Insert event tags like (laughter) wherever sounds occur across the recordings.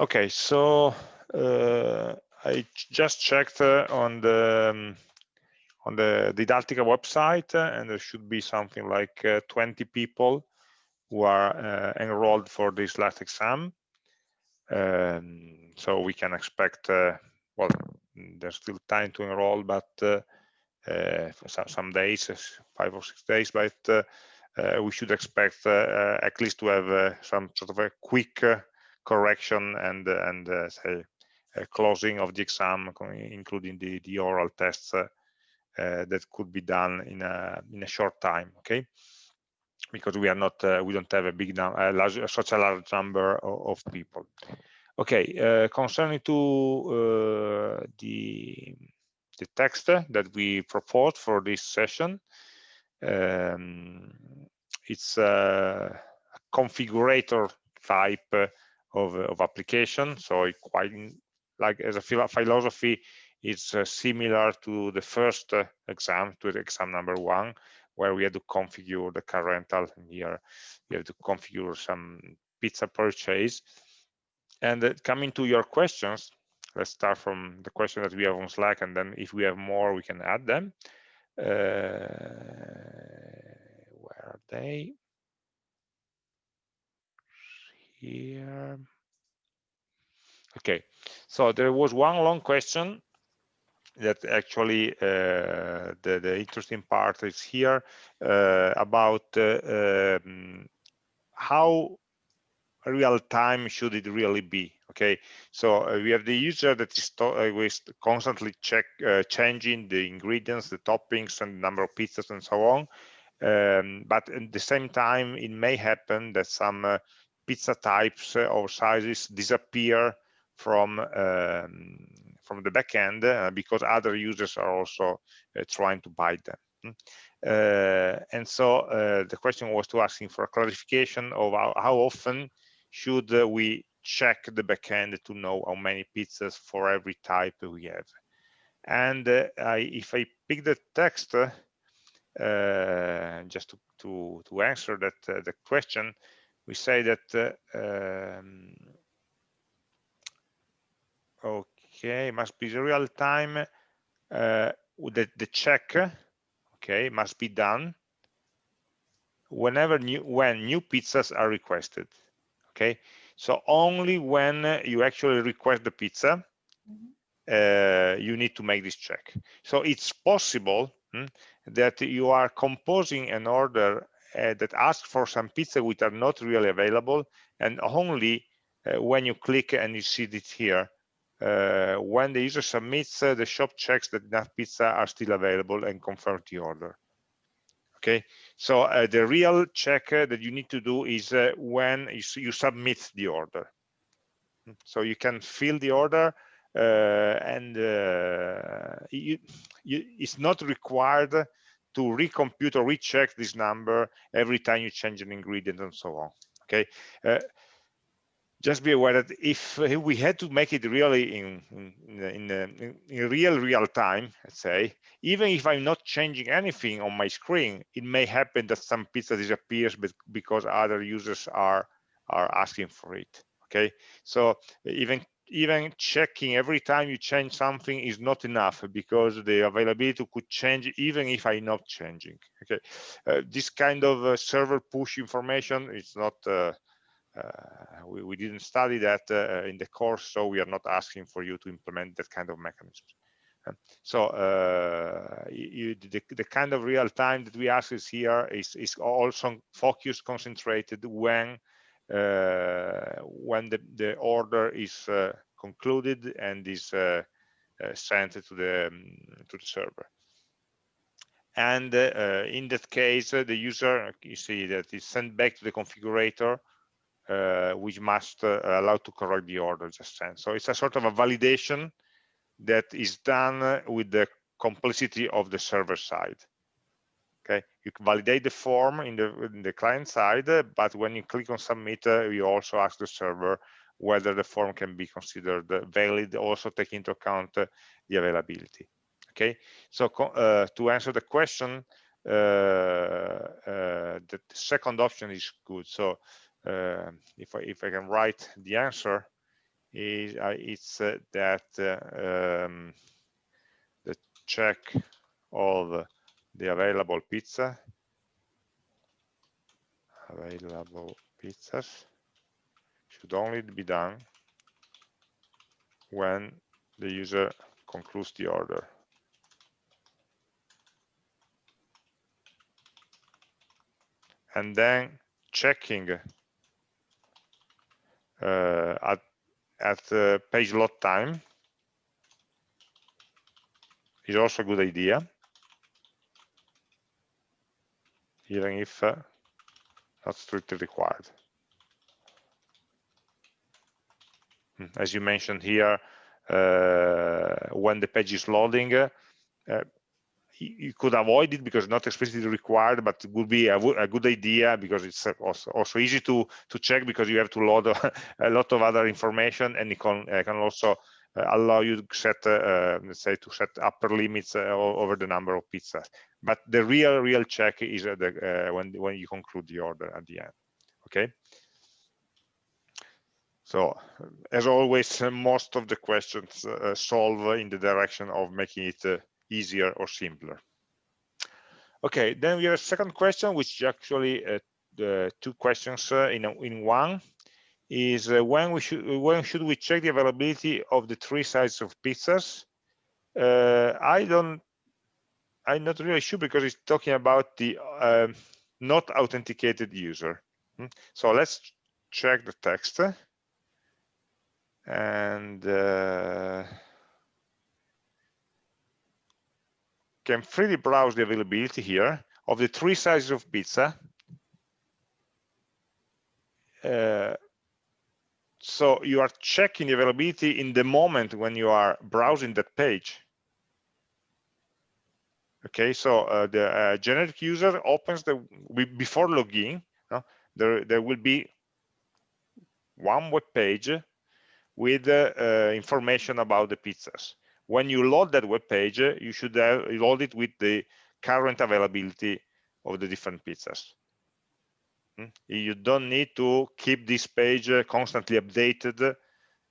Okay, so uh, I just checked uh, on the um, on the Didattica website, uh, and there should be something like uh, 20 people who are uh, enrolled for this last exam. Um, so we can expect, uh, well, there's still time to enroll, but some, some, days, five or six days, but we should expect at least to have some sort of a quick correction and and uh, say closing of the exam, including the the oral tests uh, uh, that could be done in a in a short time. Okay, because we are not we don't have a big number, large, such a large number of, of people. Okay, concerning to the the text that we proposed for this session. Um, it's a configurator type of, of application. So it quite like as a philosophy, it's uh, similar to the first uh, exam, to the exam number one, where we had to configure the car rental. Here, we have to configure some pizza purchase. And uh, coming to your questions, let's start from the question that we have on Slack, and then if we have more, we can add them. Uh, where are they? Here. Okay, so there was one long question that actually uh, the, the interesting part is here uh, about uh, um, how real time should it really be okay so uh, we have the user that is uh, constantly check uh, changing the ingredients the toppings and number of pizzas and so on um, but at the same time it may happen that some pizza types or sizes disappear from um, from the backend uh, because other users are also uh, trying to buy them. Hmm. Uh, and so uh, the question was to asking for a clarification of how, how often should uh, we check the backend to know how many pizzas for every type we have. And I, if I pick the text, just to, to, to answer that the question, we say that uh, um, okay must be the real time uh, the, the check okay must be done whenever new when new pizzas are requested okay so only when you actually request the pizza mm -hmm. uh, you need to make this check so it's possible hmm, that you are composing an order uh, that ask for some pizza which are not really available and only uh, when you click and you see it here uh, when the user submits uh, the shop checks that enough pizza are still available and confirm the order. Okay? So uh, the real check uh, that you need to do is when you, you, submit the order. So you can fill the order and you, you, it's not required to recompute or recheck this number every time you change an ingredient and so on okay? Uh, just be aware that if we had to make it really in in, in, in real real time let's say even if i'm not changing anything on my screen it may happen that some pizza disappears because other users are are asking for it okay? So even even checking every time you change something is not enough because the availability could change even if I'm not changing. Okay, uh, this kind of uh, server push information is not. Uh, uh we, we, didn't study that uh, in the course, so we are not asking for you to implement that kind of mechanism. so uh, you, the, the, kind of real time that we ask is here is, is also focused, concentrated when uh, when the, the order is uh, concluded and is uh, sent to the um, to the server. And uh, in that case uh, the user you see that is sent back to the configurator uh, which must allow to correct the order just sent. So it's a sort of a validation that is done with the complicity of the server side okay? You validate the form in the in the client side but when you click on submit uh, you also ask the server whether the form can be considered valid also take into account uh, the availability okay? So uh, to answer the question uh, uh, the second option is good. So uh, if I if I can write the answer is it's that um, the check of the available pizza available pizzas should only be done when the user concludes the order. And then checking uh, at, at uh, page load time is also a good idea, even if uh, not strictly required. Hmm, as you mentioned here, uh, when the page is loading, uh, you could avoid it because not explicitly required, but it would be a, a good idea because it's also, also, easy to to check because you have to load (laughs) a, lot of other information and it can, uh, can also uh, allow you to set, uh, let's say, to set upper limits over the number of pizzas. But the real, real check is the, when when you conclude the order at the end. Okay. So as always, most of the questions uh, solve in the direction of making it uh, easier or simpler. Okay, then we have a second question, which is actually uh, the two questions uh, in, in one is uh, when we should when should we check the availability of the three sizes of pizzas uh, i don't i'm not really sure because it's talking about the uh, not authenticated user hmm? so let's check the text and uh, can freely browse the availability here of the three sizes of pizza. Uh, so you are checking the availability in the moment when you are browsing that page. Okay, so uh, the uh, generic user opens the before login. No? There, there will be one web page with uh, uh, information about the pizzas when you load that web page, you should load it with the current availability of the different pizzas. Hmm? You don't need to keep this page constantly updated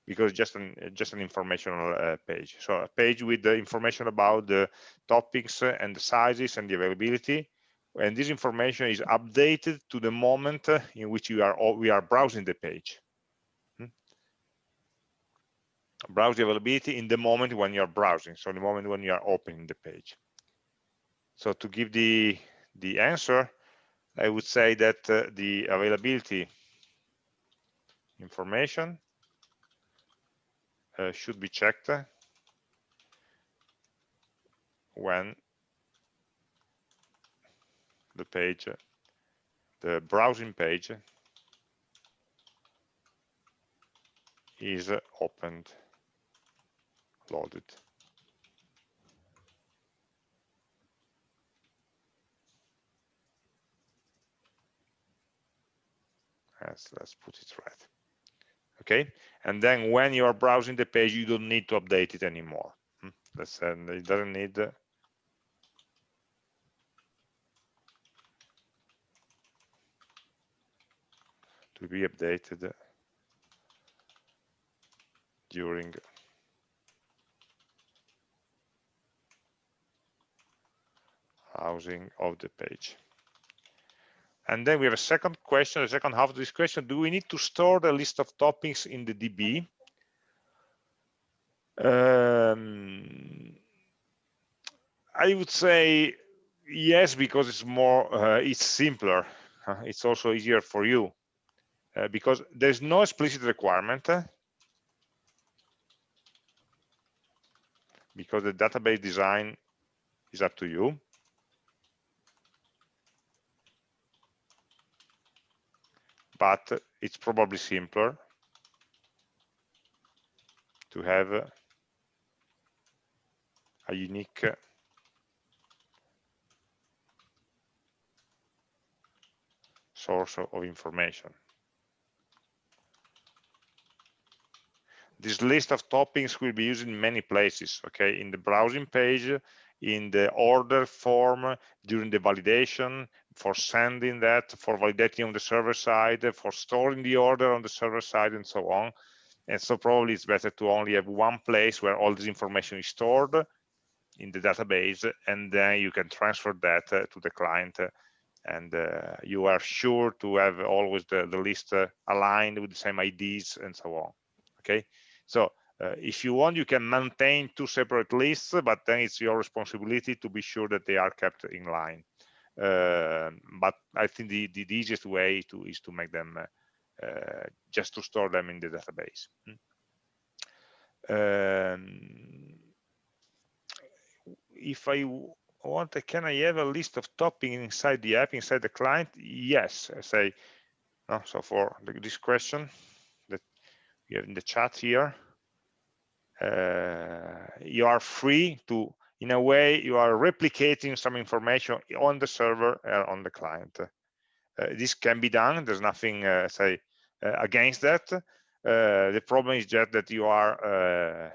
because just an just an informational uh, page. So a page with the information about the topics and the sizes and the availability, and this information is updated to the moment in which you are we are browsing the page browse the availability in the moment when you're browsing so the moment when you are opening the page so to give the the answer i would say that uh, the availability information uh, should be checked when the page the browsing page is opened loaded. Yes, let's put it right. Okay, and then when you are browsing the page, you don't need to update it anymore. Hmm? Let's say it doesn't need to be updated during housing of the page. And then we have a second question, the second half of this question, do we need to store the list of topics in the DB? Um, I would say yes, because it's more, uh, it's simpler. Uh, it's also easier for you uh, because there's no explicit requirement uh, because the database design is up to you. But it's probably simpler to have a unique source of information. This list of toppings will be used in many places, okay, in the browsing page, in the order form during the validation, for sending that, for validating on the server side, for storing the order on the server side, and so on. and so probably it's better to only have one place where all this information is stored in the database and then you can transfer that uh, to the client. Uh, and uh, you are sure to have always the, the list uh, aligned with the same IDs and so on. Okay? So uh, if you want you can maintain two separate lists but then it's your responsibility to be sure that they are kept in line but I think the, the, easiest way to is to make them uh, just to store them in the database um, if I want, can I have a list of topping inside the app, inside the client? Yes, I say, no, so for this question that we have in the chat here, uh, you are free to, in a way, you are replicating some information on the server or on the client. Uh, this can be done. There's nothing, uh, say, uh, against that. Uh, the problem is just that you are uh,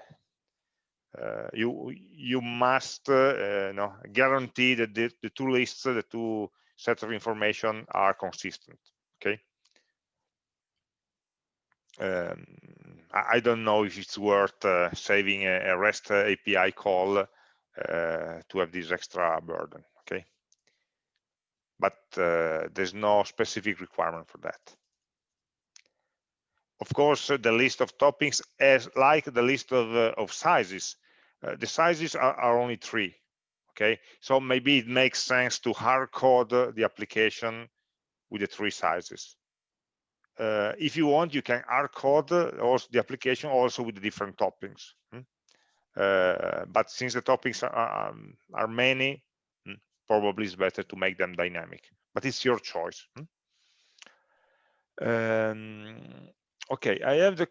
uh, you you must uh, know, guarantee that the, the two lists, the two sets of information are consistent. Okay. Um, I, don't know if it's worth uh, saving a, a, REST API call uh, to have this extra burden. Okay. But uh, there's no specific requirement for that of course the list of toppings as like the list of, uh, of sizes uh, the sizes are, are, only three okay so maybe it makes sense to hard code the application with the three sizes uh, if you want you can hard code also the application also with the different toppings hmm? Uh, but since the topics are, um, are many hmm, probably it's better to make them dynamic. But it's your choice hmm? um, okay i have the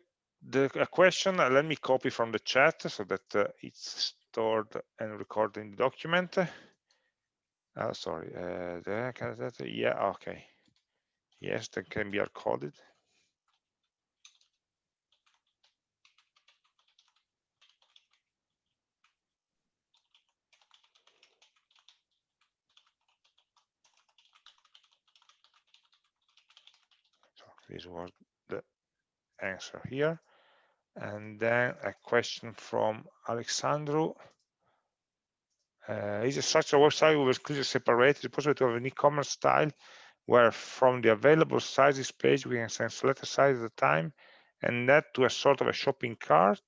the a question uh, let me copy from the chat so that uh, it's stored and recorded in the document. Oh sorry uh, yeah okay. Yes that can be recorded this was the answer here and then a question from Alexandru. Uh, is it such a website with clearly separated? Possible to have an e-commerce style where from the available sizes page we can select a size at a time and that to a sort of a shopping cart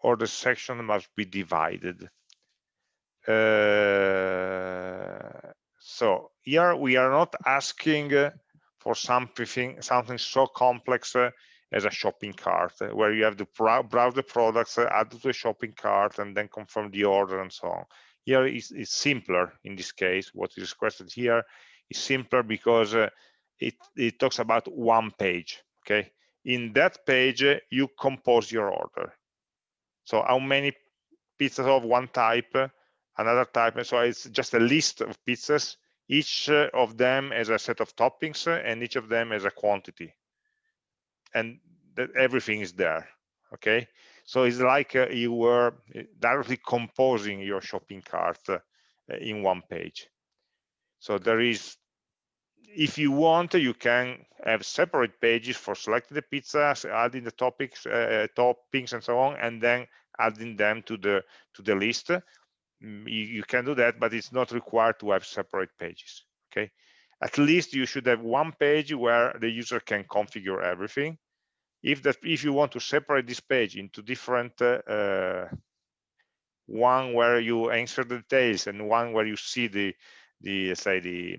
or the section must be divided? Uh, so here we are not asking for something something so complex uh, as a shopping cart uh, where you have to browse the products, uh, add to the shopping cart, and then confirm the order and so on. Here is it's simpler in this case. What is requested here is simpler because uh, it, it talks about one page. Okay, in that page uh, you compose your order. So how many pizzas of one type, another type. And so it's just a list of pizzas. Each of them as a set of toppings, and each of them as a quantity. And that everything is there okay? So it's like uh, you were uh, directly composing your shopping cart uh, in one page. So there is if you want you can have separate pages for selecting the pizzas adding the topics uh, toppings and so on and then adding them to the to the list you, you can do that but it's not required to have separate pages okay? At least you should have one page where the user can configure everything. If that if you want to separate this page into different uh, one where you answer the details and one where you see the the say the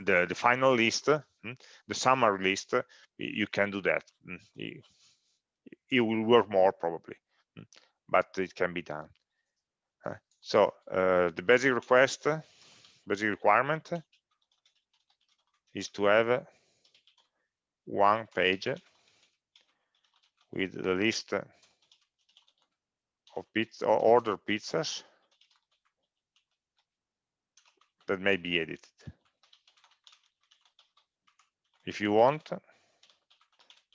the, the final list hmm, the summary list you can do that. Hmm, it, will work more probably but it can be done so uh, the basic request basic requirement is to have one page with the list of pizza or order pizzas that may be edited. If you want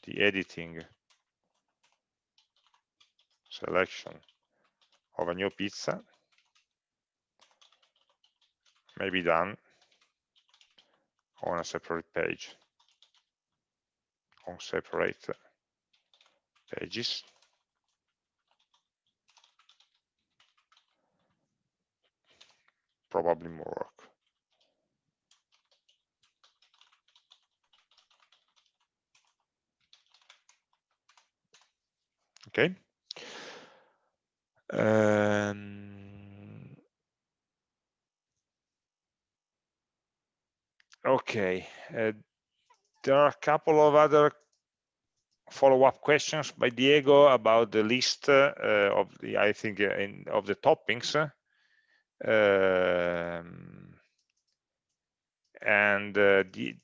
the editing selection of a new pizza may be done on a separate page. On separate pages. Probably more work. Okay. Um, okay uh, there are a couple of other follow-up questions by Diego about the list uh, of the I think uh, in, of the toppings. Um, and uh, the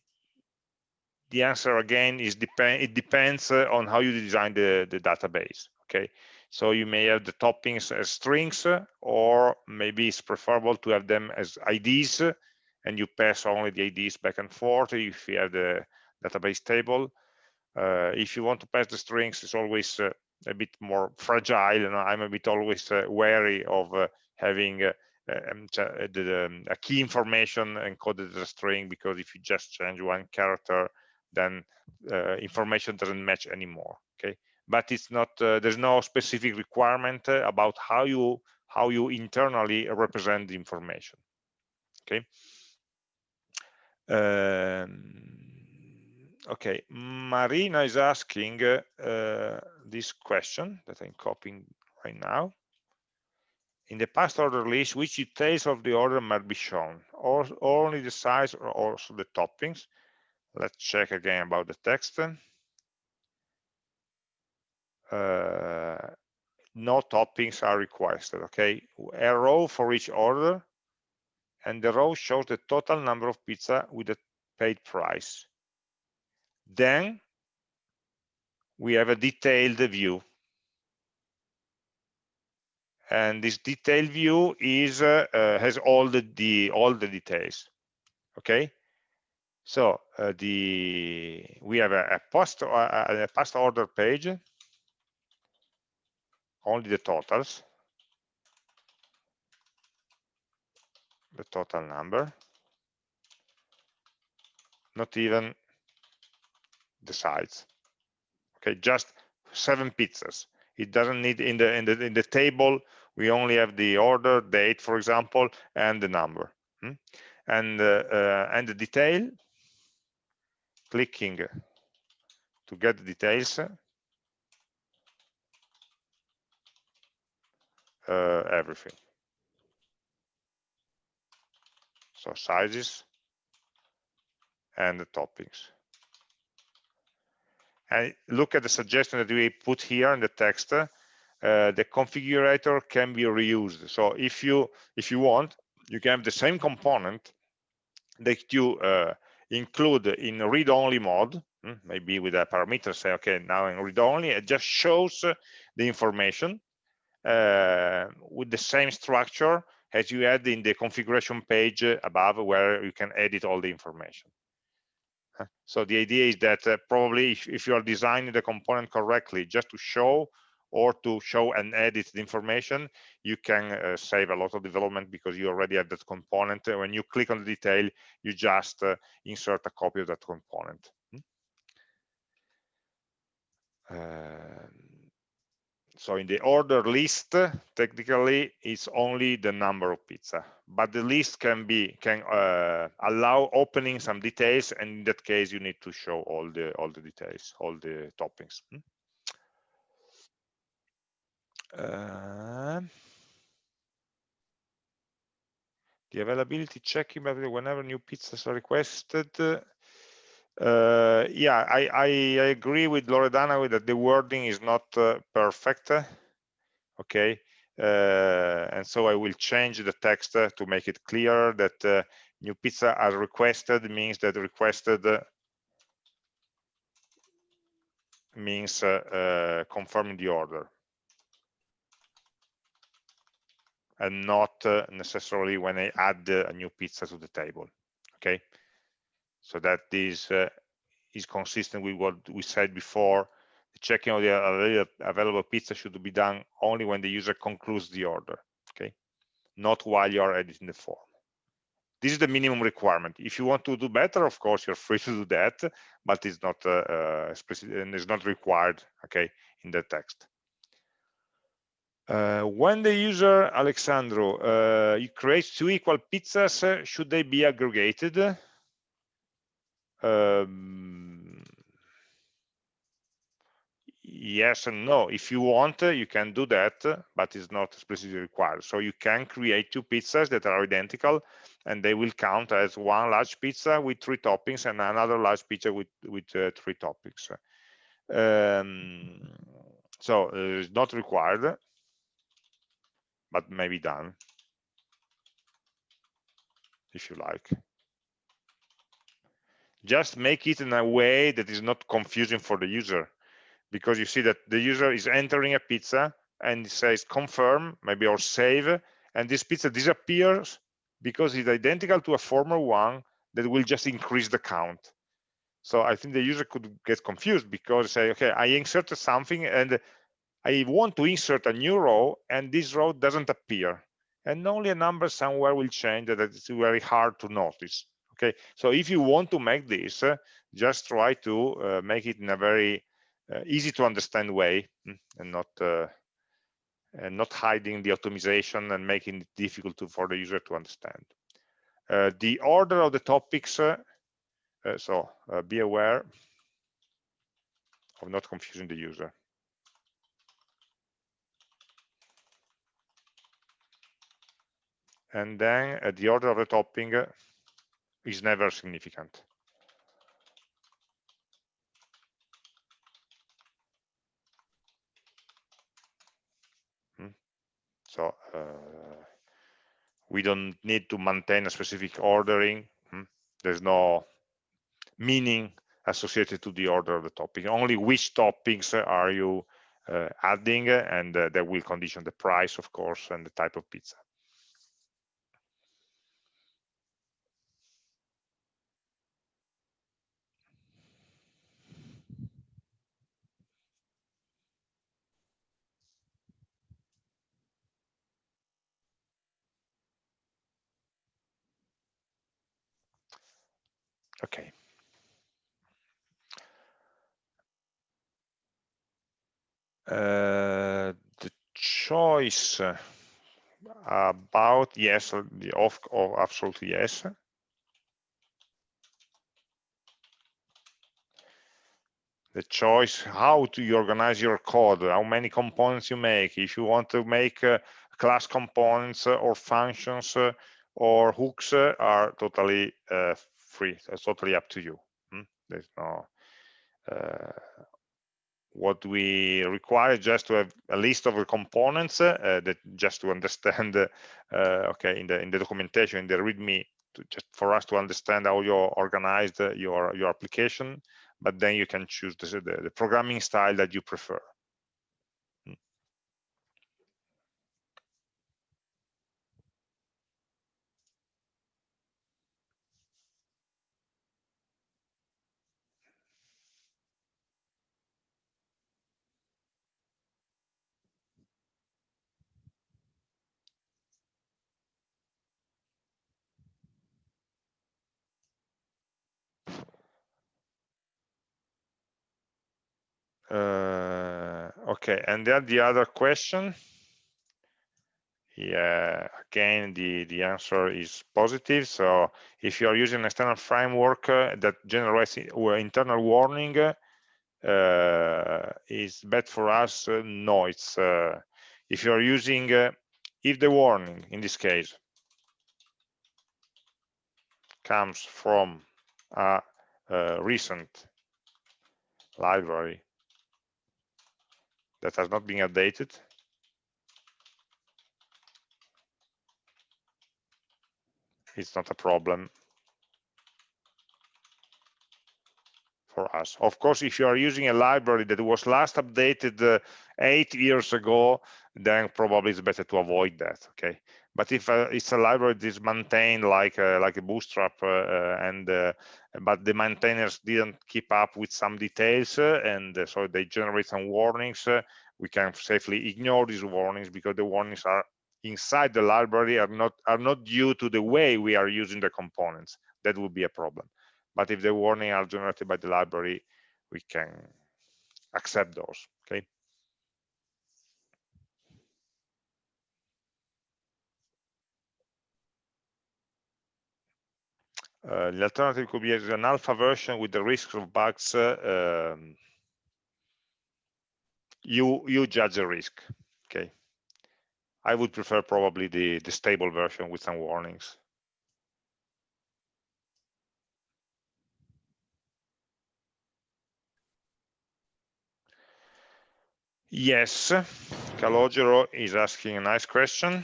the answer again is depend it depends uh, on how you design the the database okay? So you may have the toppings as strings or maybe it's preferable to have them as ids and you pass only the ids back and forth if you have the database table. Uh, if you want to pass the strings it's always uh, a bit more fragile and i'm a bit always uh, wary of uh, having uh, um, the, um, a key information encoded as a string because if you just change one character then uh, information doesn't match anymore okay? But it's not uh, there's no specific requirement uh, about how you how you internally represent the information okay okay marina is asking uh, this question that i'm copying right now. In the past order list which details of the order might be shown? Or only the size or also the toppings? Let's check again about the text uh, no toppings are requested okay a row for each order and the row shows the total number of pizza with the paid price. Then we have a detailed view. And this detailed view is uh, uh, has all the, the all the details okay? So uh, the we have a, a post uh, a past order page. Only the totals the total number. Not even the size. Okay just seven pizzas. It doesn't need in the in the in the table we only have the order date for example and the number. Hmm? and uh, uh, and the detail clicking to get the details uh, everything so sizes and the toppings. And look at the suggestion that we put here in the text uh, the configurator can be reused. So if you if you want you can have the same component that you uh, include in read-only mode, hmm, maybe with a parameter, say, okay, now in read-only, it just shows the information uh, with the same structure as you had in the configuration page above where you can edit all the information. So the idea is that uh, probably if, if, you are designing the component correctly, just to show or to show and edit the information, you can uh, save a lot of development because you already have that component. When you click on the detail, you just uh, insert a copy of that component. Uh, so in the order list, technically, it's only the number of pizza, but the list can be can uh, allow opening some details, and in that case, you need to show all the all the details, all the toppings. Hmm? Uh, the availability checking whenever new pizzas are requested. Uh, yeah, I, I, agree with Loredana that the wording is not uh, perfect. Okay, uh, and so I will change the text to make it clear that uh, new pizza as requested means that requested means uh, confirming the order. and not uh, necessarily when I add a new pizza to the table. Okay, so that this uh, is consistent with what we said before. The checking of the available pizza should be done only when the user concludes the order. Okay, not while you are editing the form. this is the minimum requirement if you want to do better of course you're free to do that but it's not uh, uh, and it's not required okay in the text uh, when the user alexandro uh, creates two equal pizzas uh, should they be aggregated um, yes and no. If you want you can do that but it's not explicitly required. So you can create two pizzas that are identical and they will count as one large pizza with three toppings and another large pizza with with uh, three toppings. Um, so uh, it's not required but may be done if you like just make it in a way that is not confusing for the user. Because you see that the user is entering a pizza and it says confirm maybe or save and this pizza disappears because it's identical to a former one that will just increase the count. So i think the user could get confused because say okay i inserted something and i want to insert a new row and this row doesn't appear. And only a number somewhere will change that it's very hard to notice okay so if you want to make this uh, just try to uh, make it in a very uh, easy to understand way mm, and not uh, and not hiding the optimization and making it difficult to, for the user to understand. Uh, the order of the topics uh, so be aware of not confusing the user. And then at the order of the topping is never significant. Hmm. So uh, we don't need to maintain a specific ordering. Hmm. There's no meaning associated to the order of the topic. Only which toppings are you uh, adding, and uh, that will condition the price, of course, and the type of pizza. Okay. Uh, the choice about yes the off of absolutely yes. The choice how to you organize your code how many components you make if you want to make uh, class components uh, or functions uh, or hooks uh, are totally uh, free. It's totally up to you. Hmm? There's no uh, what we require just to have a list of the components uh, that just to understand (laughs) uh, okay in the in the documentation in the readme to just for us to understand how you organized your your application but then you can choose the, the, the programming style that you prefer Uh, okay, and then the other question. Yeah, again, the, the answer is positive. So if you are using an external framework uh, that generates internal warning, uh, is bad for us? Uh, no, it's uh, if you are using, uh, if the warning in this case comes from a, a recent library that has not been updated. It's not a problem for us. Of course, if you are using a library that was last updated uh, eight years ago, then probably it's better to avoid that, okay? But if uh, it's a library that is maintained like uh, like a Bootstrap, uh, uh, and but the maintainers didn't keep up with some details, and so they generate some warnings, we can safely ignore these warnings because the warnings are inside the library are not are not due to the way we are using the components. That would be a problem. But if the warning are generated by the library we can accept those okay Uh, the alternative could be an alpha version with the risk of bugs. Uh, um, you you judge the risk. Okay. I would prefer probably the the stable version with some warnings. Yes, Calogero is asking a nice question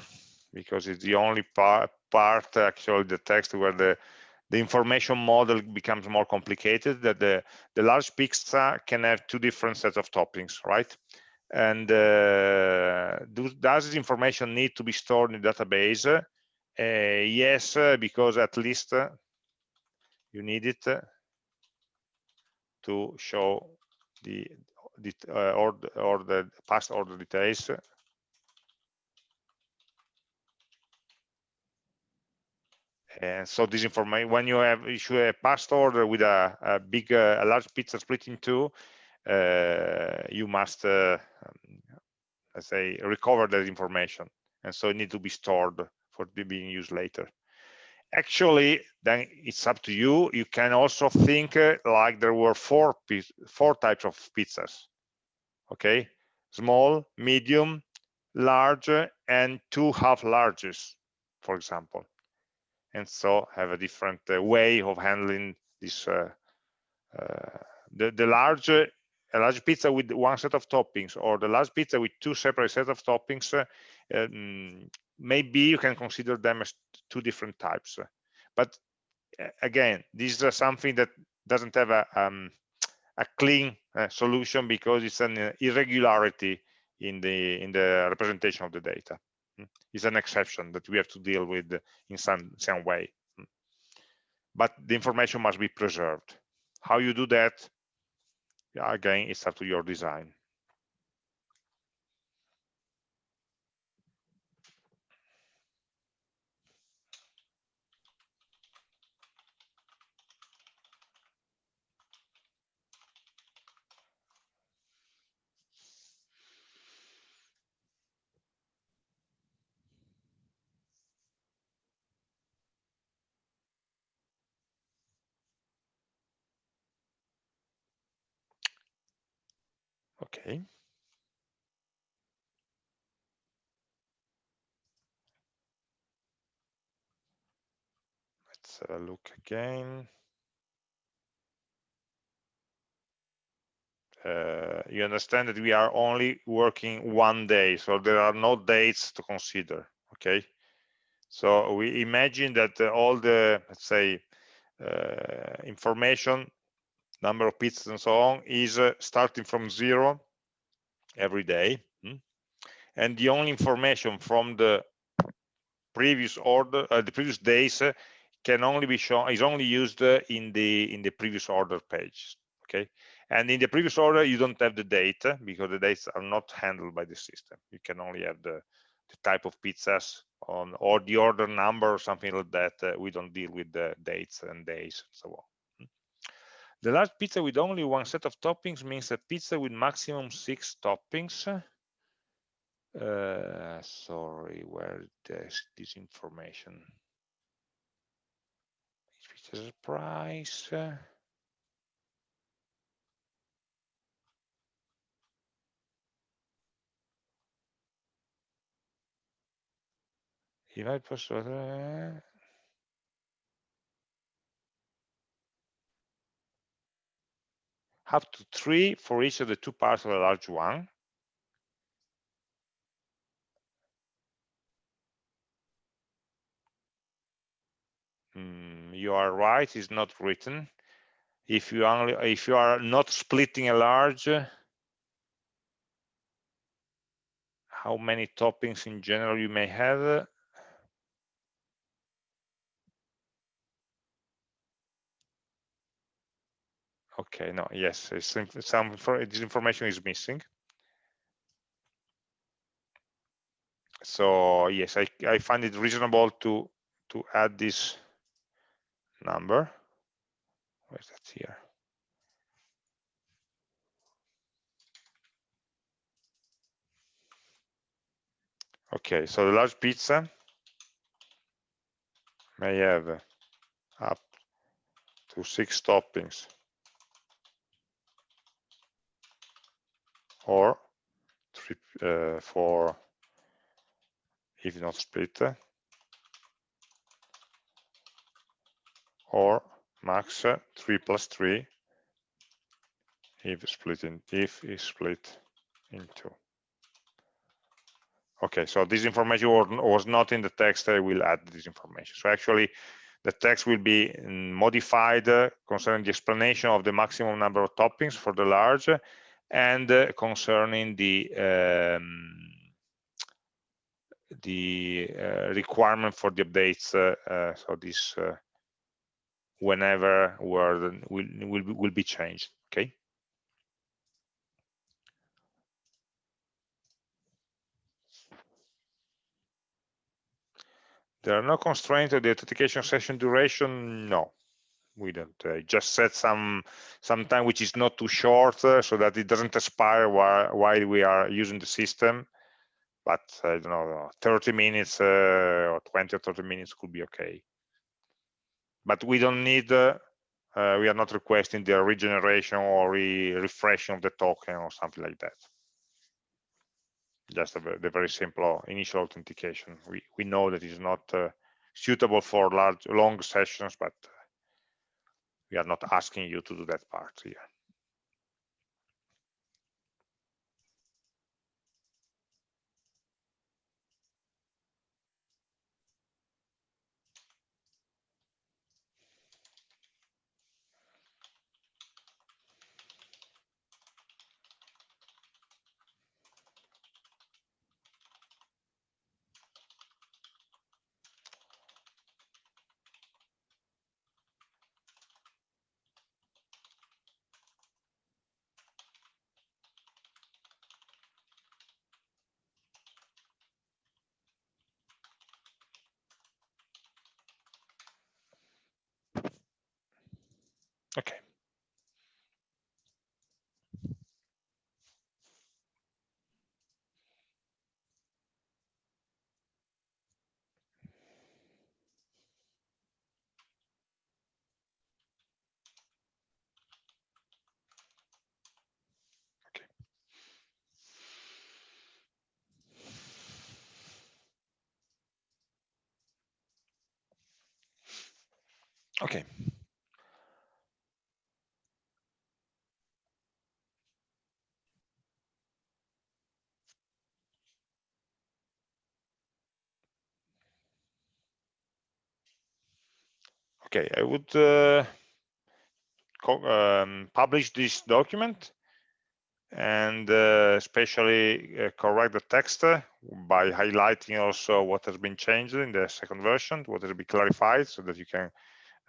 because it's the only part, part actually the text where the the information model becomes more complicated that the, the large pizza can have two different sets of toppings, right? And uh, do, does this information need to be stored in the database? Uh, yes, uh, because at least uh, you need it to show the, the uh, or, or the past order details And so this information, when you have issue a past order with a, a big, uh, a large pizza split in two, uh, you must, uh, let's say, recover that information. And so it needs to be stored for being used later. Actually, then it's up to you. You can also think uh, like there were four, four types of pizzas. Okay, small, medium, large, and two half larges, for example and so have a different uh, way of handling this uh, uh, the, the large a large pizza with one set of toppings or the large pizza with two separate sets of toppings um, maybe you can consider them as two different types. But again this is something that doesn't have a um, a clean uh, solution because it's an irregularity in the in the representation of the data is an exception that we have to deal with in some some way. But the information must be preserved. How you do that again it's up to your design Okay. Let's have a look again. Uh, you understand that we are only working one day, so there are no dates to consider, okay? So we imagine that uh, all the, let's say, uh, information number of pizzas and so on is uh, starting from zero every day hmm? and the only information from the previous order uh, the previous days uh, can only be shown is only used uh, in the in the previous order page okay? And in the previous order you don't have the data because the dates are not handled by the system. You can only have the, the type of pizzas on or the order number or something like that uh, we don't deal with the dates and days and so on the large pizza with only one set of toppings means a pizza with maximum six toppings. Uh, sorry, where is this information? Pizza's price. If I post, uh, up to three for each of the two parts of the large one. Mm, you are right, it's not written. If you only if you are not splitting a large, how many toppings in general you may have Okay, no, yes, some this information is missing. so yes I, I find it reasonable to to add this number. Where's that here? Okay so the large pizza may have up to six toppings or three, uh, four if not split or max 3 plus 3 if split in if is split in two. Okay so this information was not in the text. I will add this information. So actually the text will be mm, modified concerning the explanation of the maximum number of toppings for the large and uh, concerning the um, the uh, requirement for the updates uh, uh, so this uh, whenever word will will will be changed okay There are no constraints to the authentication session duration. No, we don't. Uh, just set some some time which is not too short, uh, so that it doesn't expire while while we are using the system. But I don't know, 30 minutes uh, or 20 or 30 minutes could be okay. But we don't need. Uh, uh, we are not requesting the regeneration or re refreshing of the token or something like that just a, the very simple initial authentication. We, we know that is not uh, suitable for large, long sessions, but we are not asking you to do that part here. Okay. Okay. Okay, I would uh, um, publish this document and uh, especially uh, correct the text uh, by highlighting also what has been changed in the second version, what has been clarified so that you can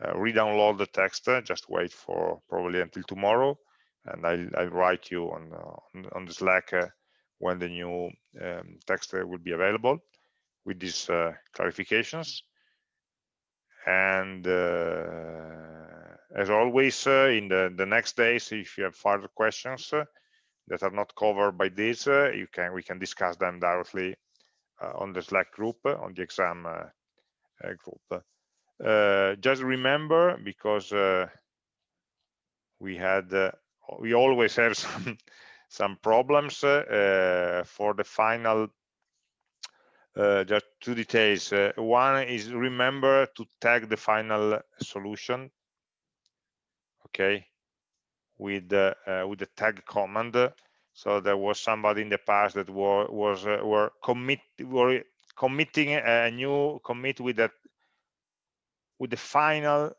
uh, re-download the text. Uh, just wait for probably until tomorrow and I'll, I'll write you on, on, on, the Slack when the new um, text will be available with these clarifications and uh, as always uh, in the the next days if you have further questions uh, that are not covered by this you can we can discuss them directly on the slack group on the exam group. Just remember because we had we always have (laughs) some some problems uh, for the final uh, just two details. Uh, one is remember to tag the final solution, okay, with the uh, with the tag command. So there was somebody in the past that were, was uh, were commit were committing a new commit with that with the final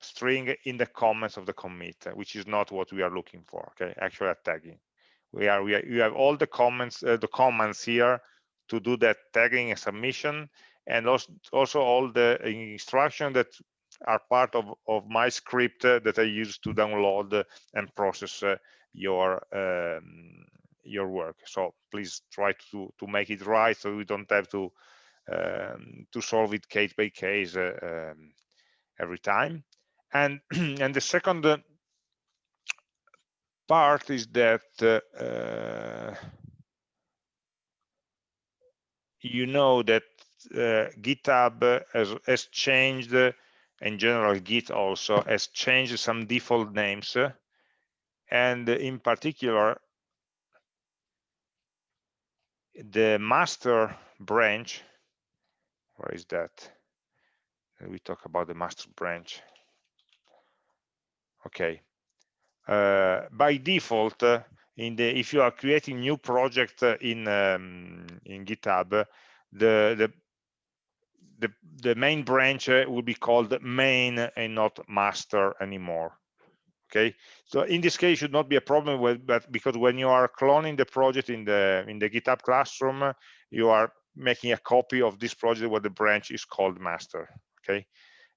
string in the comments of the commit, which is not what we are looking for. Okay, actually tagging. We are we are, you have all the comments uh, the comments here to do that tagging and submission and also, also all the instructions that are part of, of my script uh, that I use to download and process uh, your um, your work. So please try to to make it right so we don't have to um, to solve it case by case uh, um, every time. And (clears throat) and the second uh, part is that uh, uh, you know that uh, GitHub has, has changed, in general Git also has changed some default names, and in particular, the master branch, where is that? We talk about the master branch. Okay. Uh, by default, in the if you are creating new project in um, in GitHub, the the the, the main branch uh, will be called main and not master anymore. Okay? So in this case should not be a problem with but because when you are cloning the project in the in the github classroom you are making a copy of this project where the branch is called master. Okay?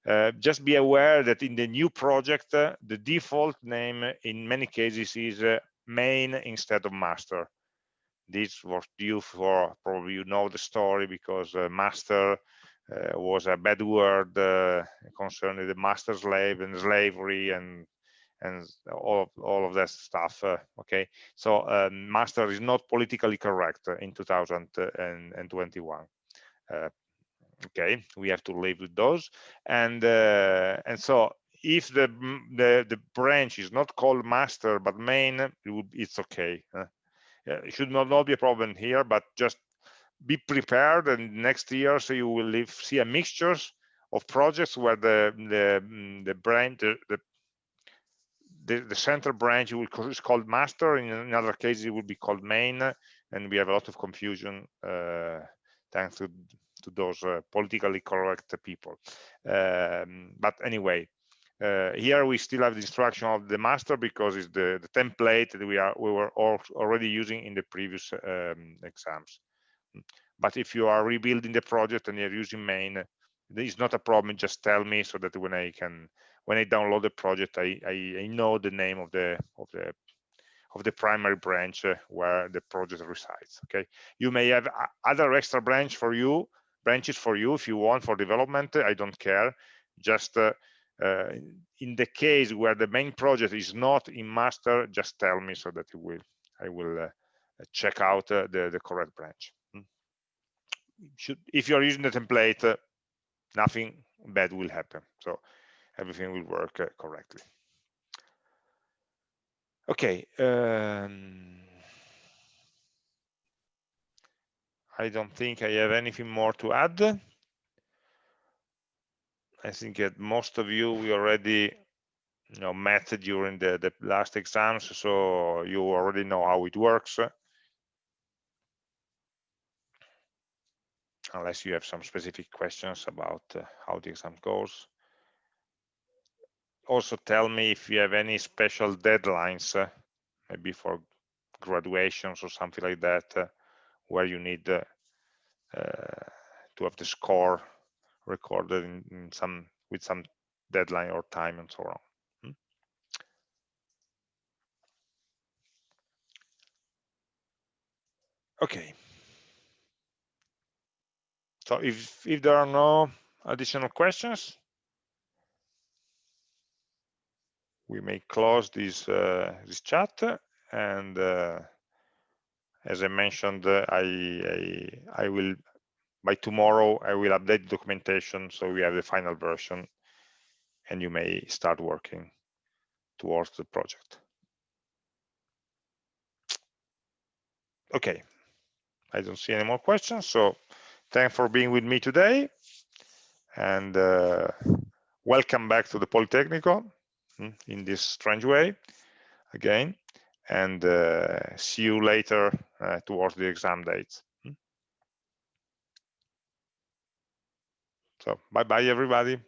Uh, just be aware that in the new project uh, the default name in many cases is uh, main instead of master. This was due for probably you know the story because uh, master uh, was a bad word uh, concerning the master slave and slavery and and all of, all of that stuff uh, okay? So um, master is not politically correct in 2021 uh, okay? We have to live with those. And uh, and so if the, the the branch is not called master but main it would, it's okay uh, it should not, not be a problem here but just be prepared and next year so you will live, see a mixtures of projects where the the mm, the branch the, the the, the center branch will is called master in another case it will be called main and we have a lot of confusion uh, thanks to to those uh, politically correct people. Um, but anyway uh, here we still have the instruction of the master because it's the, the template that we are we were all already using in the previous um, exams. But if you are rebuilding the project and you're using main it's not a problem just tell me so that when i can when i download the project i i, I know the name of the of the of the primary branch uh, where the project resides okay? You may have other extra branch for you branches for you if you want for development i don't care. Just uh, in the case where the main project is not in master just tell me so that will i will uh, check out uh, the the correct branch. Should if you're using the template uh, nothing bad will happen. So everything will work uh, correctly. Okay um, I don't think I have anything more to add I think that most of you we already you know met during the, the last exams so you already know how it works unless you have some specific questions about uh, how the exam goes. Also tell me if you have any special deadlines, uh, maybe for graduations or something like that, uh, where you need uh, uh, to have the score recorded in, in, some with some deadline or time and so on. Hmm? Okay. So if, if there are no additional questions, we may close this, uh, this chat. And uh, as I mentioned, I, I, I will, by tomorrow, I will update the documentation so we have the final version and you may start working towards the project. Okay, I don't see any more questions. So Thanks for being with me today and uh, welcome back to the Politecnico hmm, in this strange way again and uh, see you later uh, towards the exam dates. So bye bye everybody.